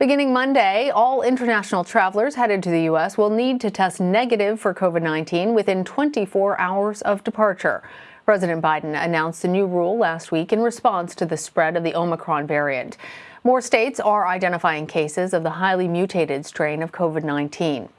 Beginning Monday, all international travelers headed to the U.S. will need to test negative for COVID-19 within 24 hours of departure. President Biden announced the new rule last week in response to the spread of the Omicron variant. More states are identifying cases of the highly mutated strain of COVID-19.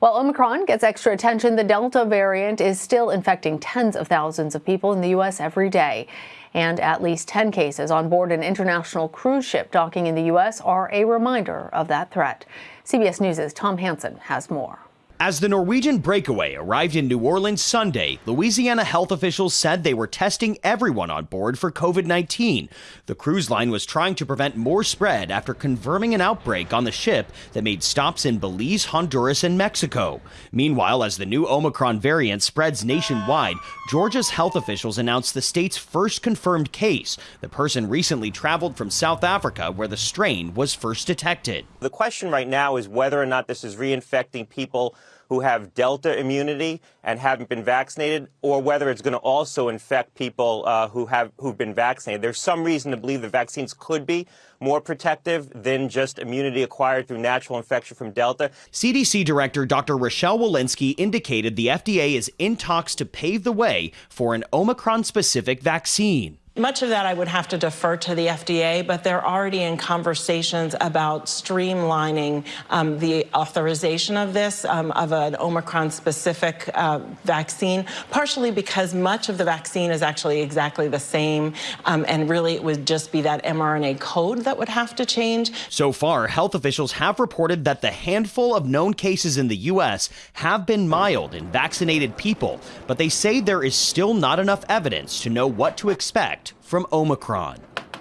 While Omicron gets extra attention, the Delta variant is still infecting tens of thousands of people in the U.S. every day. And at least 10 cases on board an international cruise ship docking in the U.S. are a reminder of that threat. CBS News' Tom Hanson has more. As the Norwegian breakaway arrived in New Orleans Sunday, Louisiana health officials said they were testing everyone on board for COVID 19. The cruise line was trying to prevent more spread after confirming an outbreak on the ship that made stops in Belize, Honduras, and Mexico. Meanwhile, as the new Omicron variant spreads nationwide, Georgia's health officials announced the state's first confirmed case. The person recently traveled from South Africa, where the strain was first detected. The question right now is whether or not this is reinfecting people who have Delta immunity and haven't been vaccinated, or whether it's going to also infect people uh, who have who've been vaccinated. There's some reason to believe the vaccines could be more protective than just immunity acquired through natural infection from Delta. CDC Director Dr. Rochelle Walensky indicated the FDA is in talks to pave the way for an Omicron-specific vaccine. Much of that I would have to defer to the FDA, but they're already in conversations about streamlining um, the authorization of this, um, of an Omicron-specific uh, vaccine, partially because much of the vaccine is actually exactly the same, um, and really it would just be that mRNA code that would have to change. So far, health officials have reported that the handful of known cases in the U.S. have been mild in vaccinated people, but they say there is still not enough evidence to know what to expect from Omicron.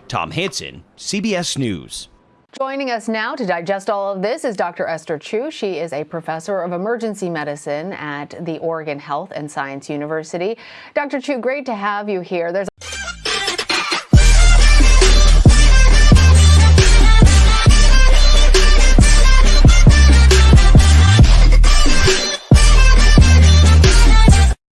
Tom Hanson, CBS News. Joining us now to digest all of this is Dr. Esther Choo. She is a professor of emergency medicine at the Oregon Health and Science University. Dr. Choo, great to have you here. There's